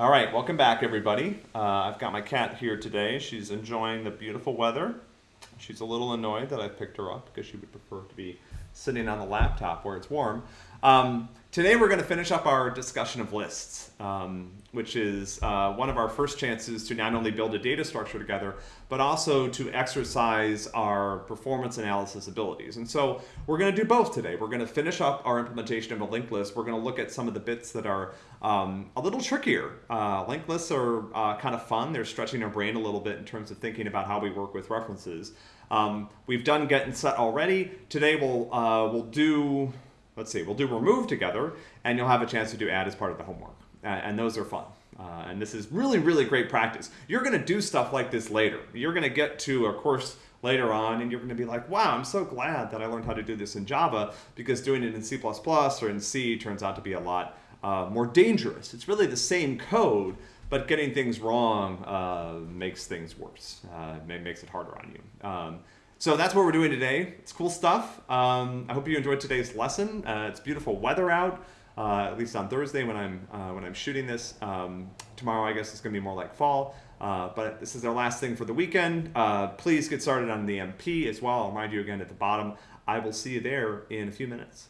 All right, welcome back, everybody. Uh, I've got my cat here today. She's enjoying the beautiful weather. She's a little annoyed that I picked her up because she would prefer to be sitting on the laptop where it's warm. Um, today we're going to finish up our discussion of lists, um, which is uh, one of our first chances to not only build a data structure together, but also to exercise our performance analysis abilities. And so we're going to do both today. We're going to finish up our implementation of a linked list. We're going to look at some of the bits that are um, a little trickier. Uh, linked lists are uh, kind of fun. They're stretching our brain a little bit in terms of thinking about how we work with references. Um, we've done get and set already. Today we'll, uh, we'll do let's see, we'll do remove together, and you'll have a chance to do add as part of the homework. Uh, and those are fun. Uh, and this is really, really great practice. You're going to do stuff like this later. You're going to get to a course later on and you're going to be like, wow, I'm so glad that I learned how to do this in Java because doing it in C++ or in C turns out to be a lot uh, more dangerous. It's really the same code, but getting things wrong uh, makes things worse. Uh, makes it harder on you. Um, so that's what we're doing today. It's cool stuff. Um, I hope you enjoyed today's lesson. Uh, it's beautiful weather out, uh, at least on Thursday when I'm uh, when I'm shooting this. Um, tomorrow, I guess it's going to be more like fall. Uh, but this is our last thing for the weekend. Uh, please get started on the MP as well. I'll remind you again at the bottom. I will see you there in a few minutes.